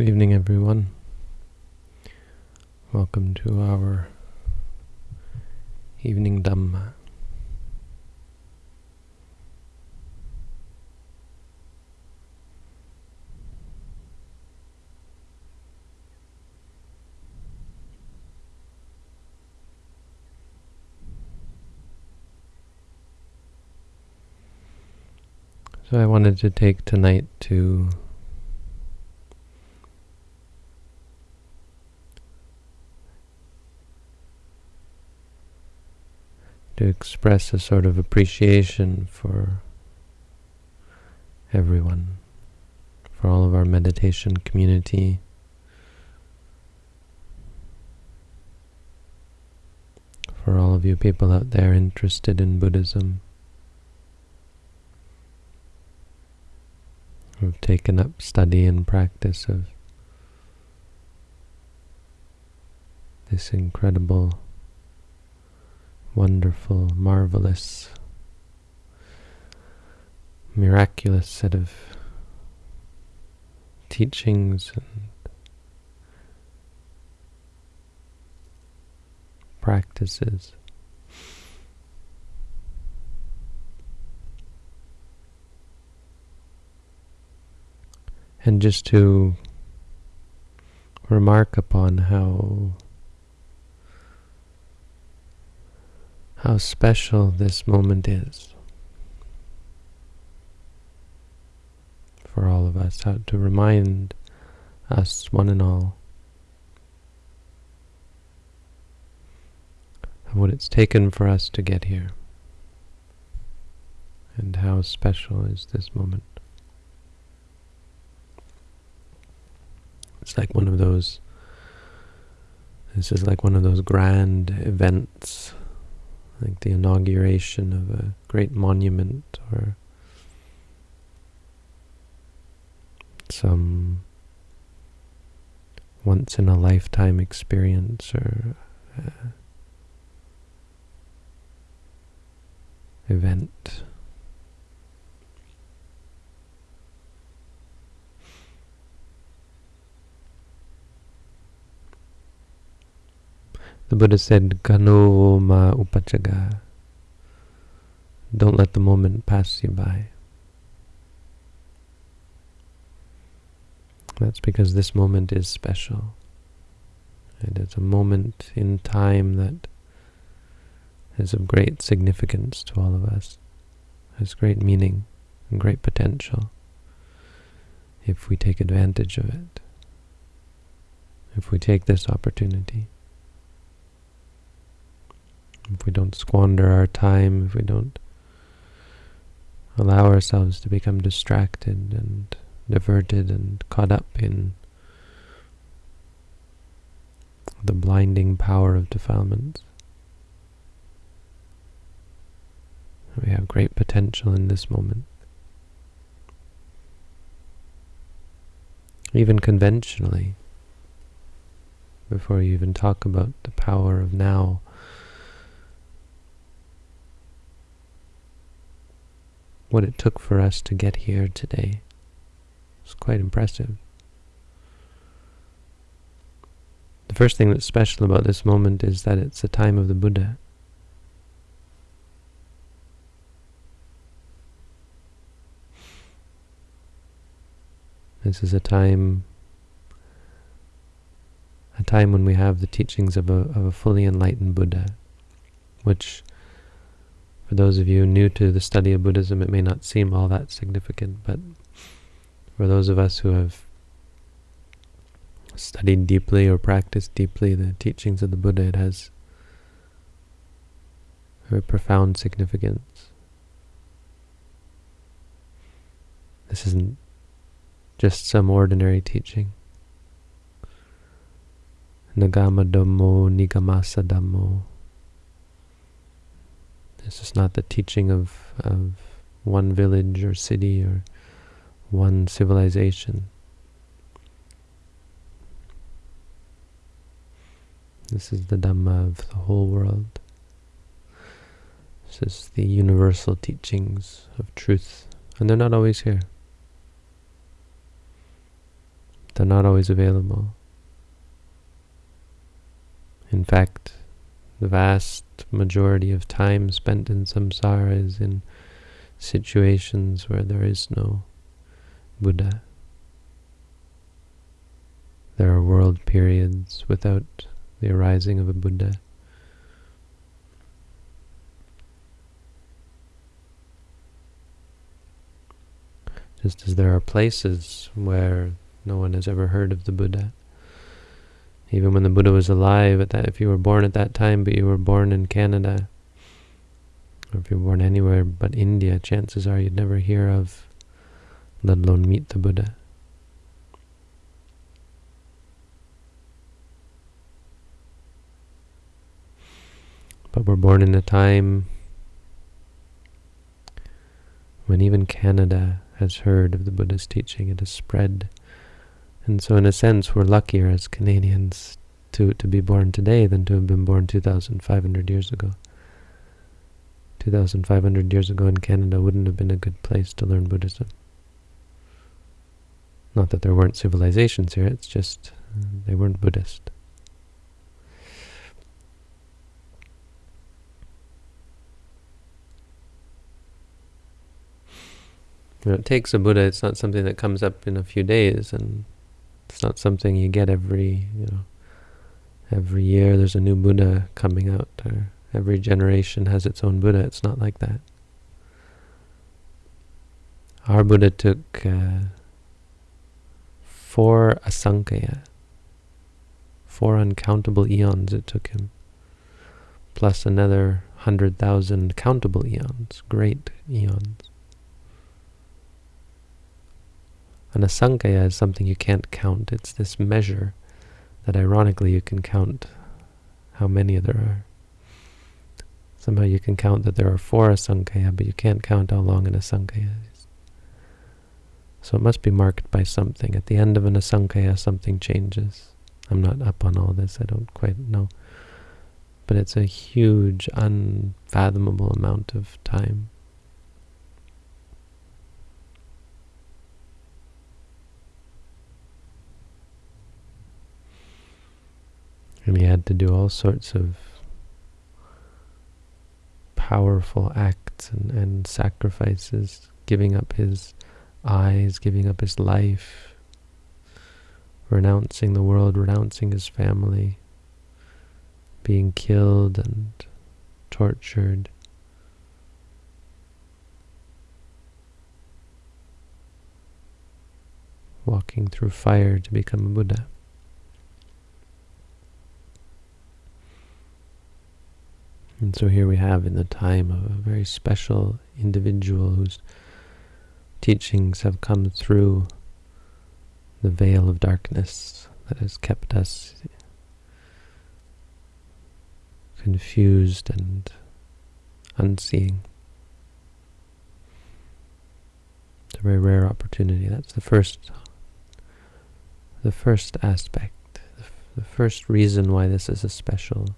Good evening, everyone. Welcome to our evening Dhamma. So I wanted to take tonight to to express a sort of appreciation for everyone, for all of our meditation community, for all of you people out there interested in Buddhism. who've taken up study and practice of this incredible, wonderful, marvelous, miraculous set of teachings and practices. and just to remark upon how how special this moment is for all of us, how to remind us, one and all, of what it's taken for us to get here, and how special is this moment. It's like one of those, this is like one of those grand events, like the inauguration of a great monument or some once-in-a-lifetime experience or uh, event. The Buddha said, Kano ma upachaga. Don't let the moment pass you by. That's because this moment is special. It is a moment in time that is of great significance to all of us, has great meaning and great potential if we take advantage of it, if we take this opportunity if we don't squander our time, if we don't allow ourselves to become distracted and diverted and caught up in the blinding power of defilements. We have great potential in this moment. Even conventionally, before you even talk about the power of now, what it took for us to get here today. It's quite impressive. The first thing that's special about this moment is that it's the time of the Buddha. This is a time a time when we have the teachings of a, of a fully enlightened Buddha, which for those of you new to the study of Buddhism, it may not seem all that significant, but for those of us who have studied deeply or practiced deeply the teachings of the Buddha, it has very profound significance. This isn't just some ordinary teaching. Nagama Dhammo Nigamasa Dhammo this is not the teaching of, of one village or city or one civilization. This is the Dhamma of the whole world. This is the universal teachings of truth. And they're not always here. they're not always available. In fact, the vast majority of time spent in samsara is in situations where there is no Buddha. There are world periods without the arising of a Buddha. Just as there are places where no one has ever heard of the Buddha. Even when the Buddha was alive, at that, if you were born at that time, but you were born in Canada, or if you were born anywhere but India, chances are you'd never hear of, let alone meet the Buddha. But we're born in a time when even Canada has heard of the Buddha's teaching. It has spread. And so in a sense, we're luckier as Canadians to, to be born today than to have been born 2,500 years ago. 2,500 years ago in Canada wouldn't have been a good place to learn Buddhism. Not that there weren't civilizations here, it's just uh, they weren't Buddhist. You know, it takes a Buddha, it's not something that comes up in a few days, and it's not something you get every, you know, every year there's a new Buddha coming out, or every generation has its own Buddha. It's not like that. Our Buddha took uh, four asankhya, four uncountable eons it took him, plus another hundred thousand countable eons, great eons. An asankhya is something you can't count. It's this measure that ironically you can count how many there are. Somehow you can count that there are four asankhya, but you can't count how long an asankhya is. So it must be marked by something. At the end of an asankhya, something changes. I'm not up on all this, I don't quite know. But it's a huge, unfathomable amount of time. And he had to do all sorts of powerful acts and, and sacrifices, giving up his eyes, giving up his life, renouncing the world, renouncing his family, being killed and tortured. Walking through fire to become a Buddha. And so here we have in the time of a very special individual whose teachings have come through the veil of darkness that has kept us confused and unseeing. It's a very rare opportunity. That's the first, the first aspect, the, the first reason why this is a special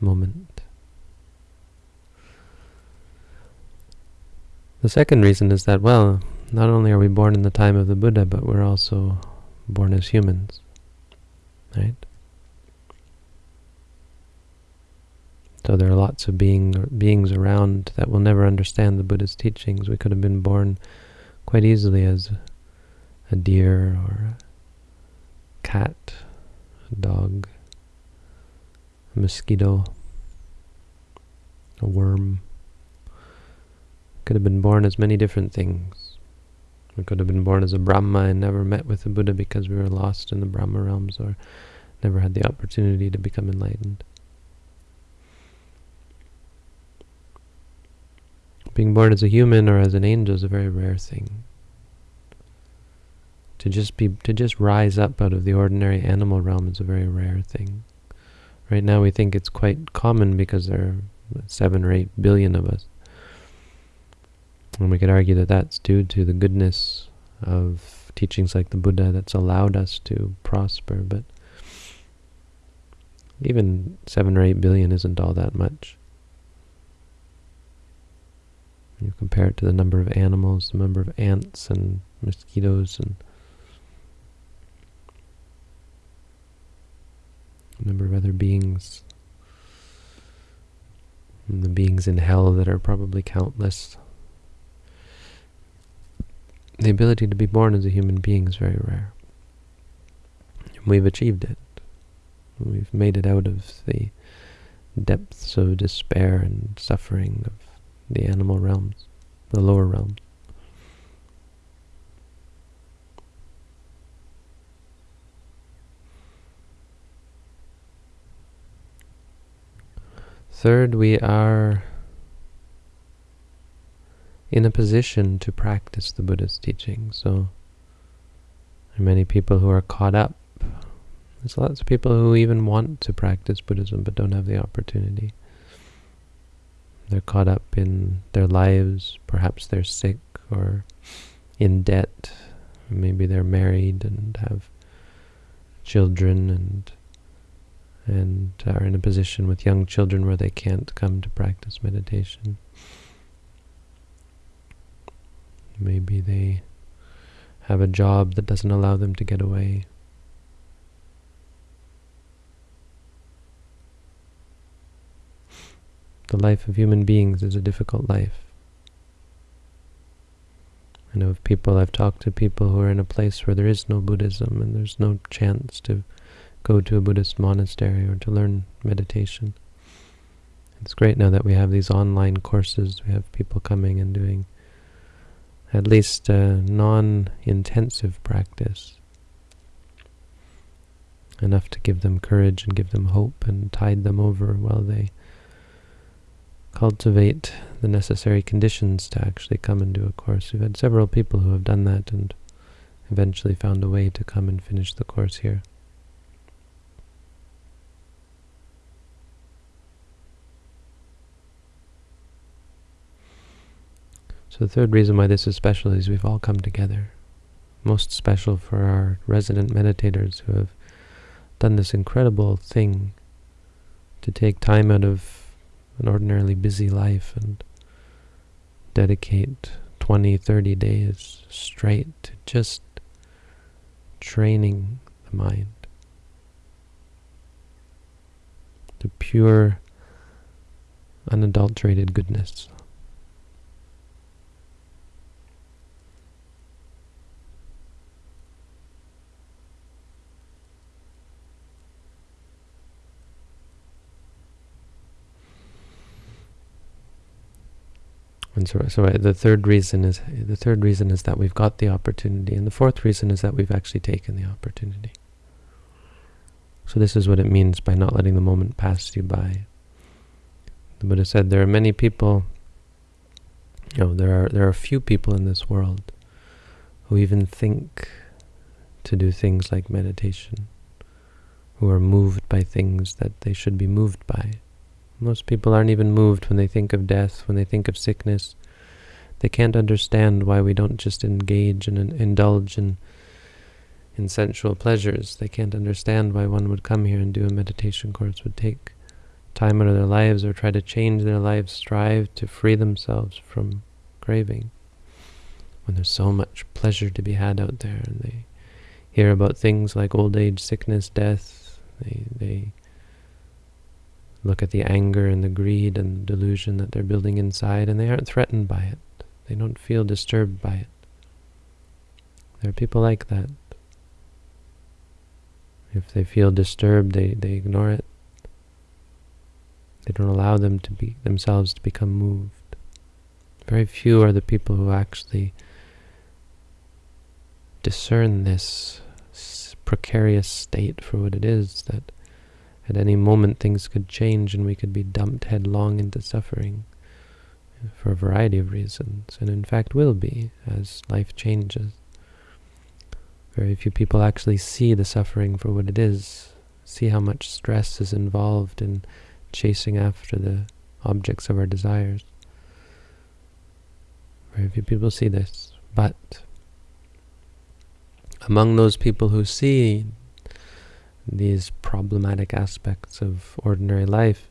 moment. The second reason is that, well, not only are we born in the time of the Buddha, but we're also born as humans, right? So there are lots of being, beings around that will never understand the Buddha's teachings. We could have been born quite easily as a deer or a cat, a dog, a mosquito, a worm. Could have been born as many different things. We could have been born as a Brahma and never met with the Buddha because we were lost in the Brahma realms or never had the opportunity to become enlightened. Being born as a human or as an angel is a very rare thing. To just be to just rise up out of the ordinary animal realm is a very rare thing. Right now we think it's quite common because there are seven or eight billion of us. And we could argue that that's due to the goodness of teachings like the Buddha that's allowed us to prosper, but even seven or eight billion isn't all that much. You compare it to the number of animals, the number of ants and mosquitoes and number of other beings, and the beings in hell that are probably countless. The ability to be born as a human being is very rare. We've achieved it. We've made it out of the depths of despair and suffering of the animal realms, the lower realms. Third, we are in a position to practice the Buddha's teaching. So there are many people who are caught up. There's lots of people who even want to practice Buddhism but don't have the opportunity. They're caught up in their lives, perhaps they're sick or in debt, maybe they're married and have children and and are in a position with young children where they can't come to practice meditation. Maybe they have a job that doesn't allow them to get away. The life of human beings is a difficult life. I know of people, I've talked to people who are in a place where there is no Buddhism and there's no chance to go to a Buddhist monastery or to learn meditation. It's great now that we have these online courses. We have people coming and doing at least a non-intensive practice. Enough to give them courage and give them hope and tide them over while they cultivate the necessary conditions to actually come and do a course. We've had several people who have done that and eventually found a way to come and finish the course here. So the third reason why this is special is we've all come together. Most special for our resident meditators who have done this incredible thing to take time out of an ordinarily busy life and dedicate 20, 30 days straight to just training the mind to pure, unadulterated goodness. So, so uh, the third reason is the third reason is that we've got the opportunity, and the fourth reason is that we've actually taken the opportunity. So this is what it means by not letting the moment pass you by. The Buddha said there are many people. You know, there are there are few people in this world who even think to do things like meditation, who are moved by things that they should be moved by. Most people aren't even moved when they think of death, when they think of sickness. They can't understand why we don't just engage and indulge in, in sensual pleasures. They can't understand why one would come here and do a meditation course, would take time out of their lives or try to change their lives, strive to free themselves from craving. When there's so much pleasure to be had out there and they hear about things like old age, sickness, death, they, they look at the anger and the greed and the delusion that they're building inside, and they aren't threatened by it. They don't feel disturbed by it. There are people like that. If they feel disturbed, they, they ignore it. They don't allow them to be themselves to become moved. Very few are the people who actually discern this precarious state for what it is, that at any moment things could change and we could be dumped headlong into suffering for a variety of reasons, and in fact will be as life changes. Very few people actually see the suffering for what it is, see how much stress is involved in chasing after the objects of our desires. Very few people see this, but among those people who see these problematic aspects of ordinary life,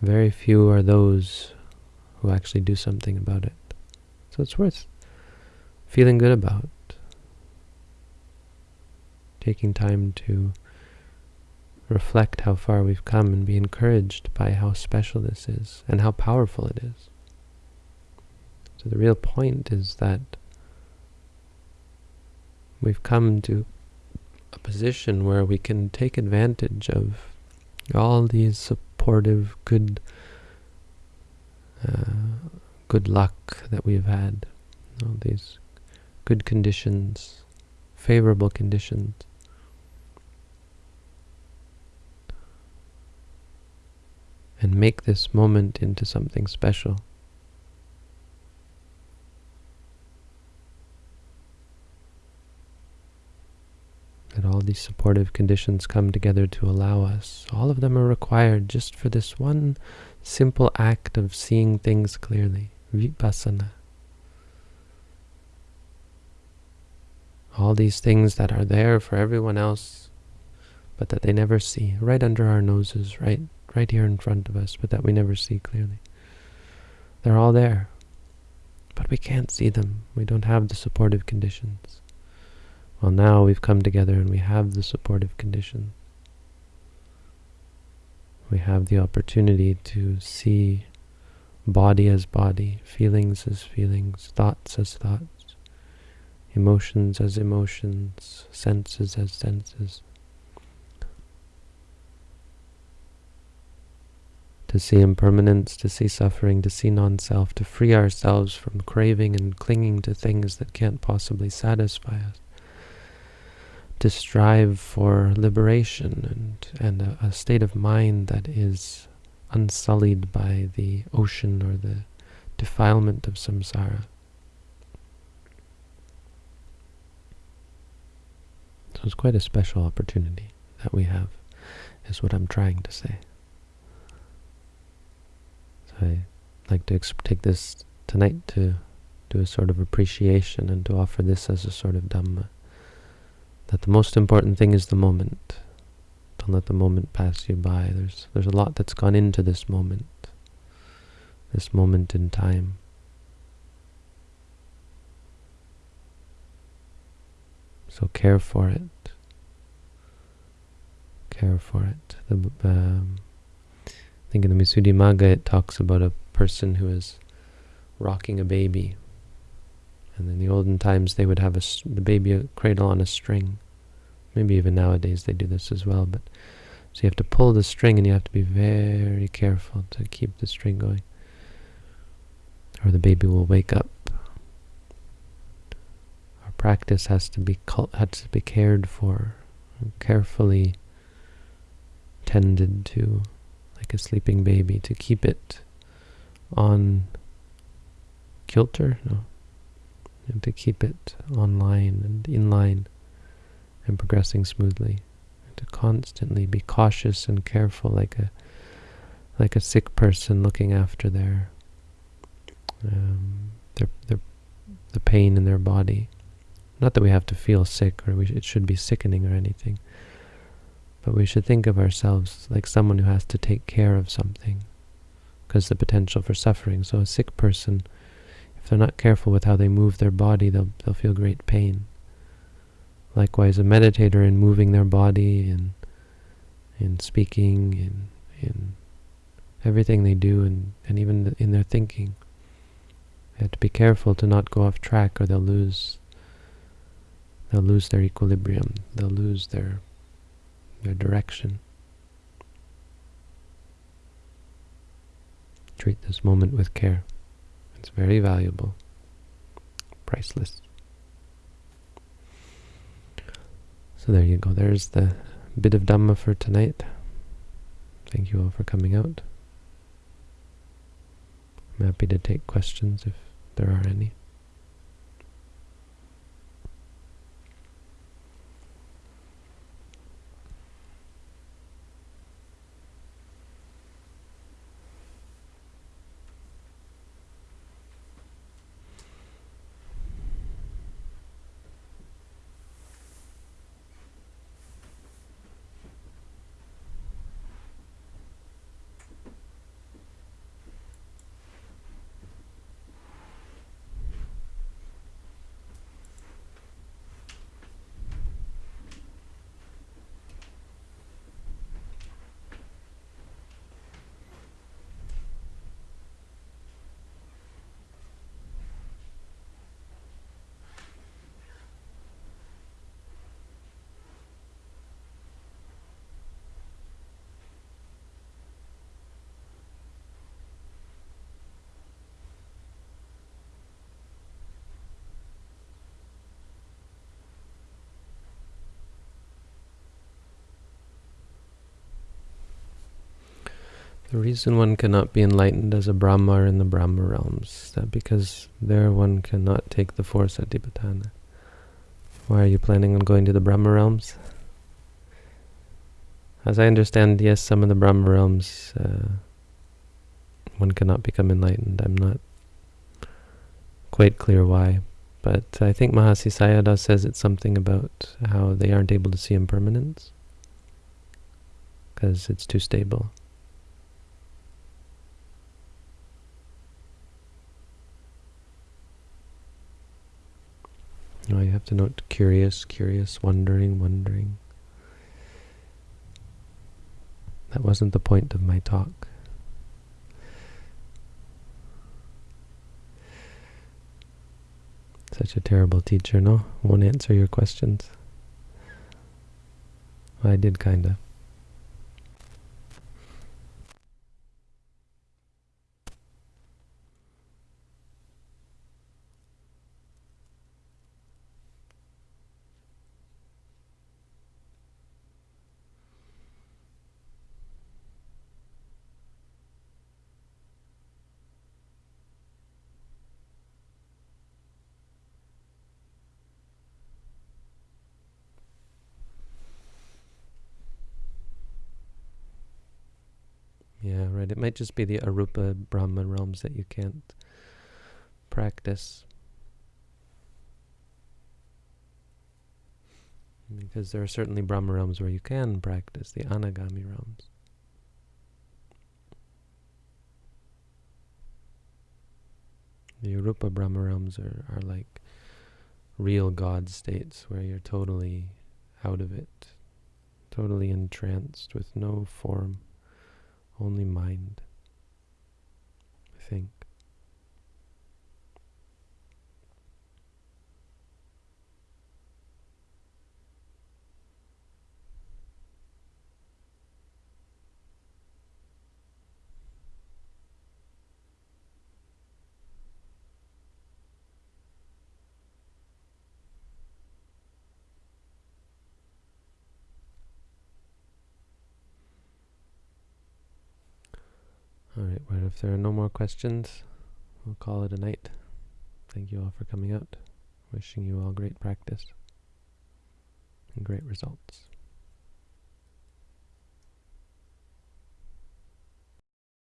very few are those who actually do something about it. So it's worth feeling good about. Taking time to reflect how far we've come and be encouraged by how special this is and how powerful it is. So the real point is that we've come to a position where we can take advantage of all these supportive, good, uh, good luck that we've had, all these good conditions, favorable conditions. And make this moment into something special. that all these supportive conditions come together to allow us. All of them are required just for this one simple act of seeing things clearly, vipassana. All these things that are there for everyone else, but that they never see, right under our noses, right, right here in front of us, but that we never see clearly. They're all there, but we can't see them. We don't have the supportive conditions. Well, now we've come together and we have the supportive conditions. We have the opportunity to see body as body, feelings as feelings, thoughts as thoughts, emotions as emotions, senses as senses. To see impermanence, to see suffering, to see non-self, to free ourselves from craving and clinging to things that can't possibly satisfy us to strive for liberation and, and a, a, state of mind that is unsullied by the ocean or the defilement of samsara. So it's quite a special opportunity that we have, is what I'm trying to say. So I like to take this tonight to do a sort of appreciation and to offer this as a sort of Dhamma that the most important thing is the moment. Don't let the moment pass you by. There's, there's a lot that's gone into this moment, this moment in time. So care for it. Care for it. The, um, I think in the Visuddhimagga it talks about a person who is rocking a baby and in the olden times, they would have a, the baby a cradle on a string. Maybe even nowadays they do this as well. But So you have to pull the string and you have to be very careful to keep the string going. Or the baby will wake up. Our practice has to be has to be cared for, carefully tended to, like a sleeping baby, to keep it on kilter, no, and to keep it online and in line and progressing smoothly. And to constantly be cautious and careful like a like a sick person looking after their um, their, their the pain in their body. Not that we have to feel sick or sh it should be sickening or anything, but we should think of ourselves like someone who has to take care of something because the potential for suffering. So a sick person they're not careful with how they move their body, they'll, they'll feel great pain. Likewise, a meditator in moving their body and in speaking, in, in everything they do, and, and even in their thinking. They have to be careful to not go off track or they'll lose they'll lose their equilibrium. They'll lose their their direction. Treat this moment with care. It's very valuable, priceless. So there you go. There's the bit of Dhamma for tonight. Thank you all for coming out. I'm happy to take questions if there are any. The reason one cannot be enlightened as a Brahma in the Brahma realms is that because there one cannot take the four satipatthana. Why are you planning on going to the Brahma realms? As I understand, yes, some of the Brahma realms, uh, one cannot become enlightened. I'm not quite clear why, but I think Mahasi Sayadaw says it's something about how they aren't able to see impermanence because it's too stable. You have to note curious, curious, wondering, wondering. That wasn't the point of my talk. Such a terrible teacher, no? Won't answer your questions. I did kinda. Yeah, right. It might just be the Arupa Brahma realms that you can't practice. Because there are certainly Brahma realms where you can practice, the Anagami realms. The Arupa Brahma realms are, are like real God states where you're totally out of it, totally entranced with no form only mind, I think. Alright, well, if there are no more questions, we'll call it a night. Thank you all for coming out. Wishing you all great practice and great results.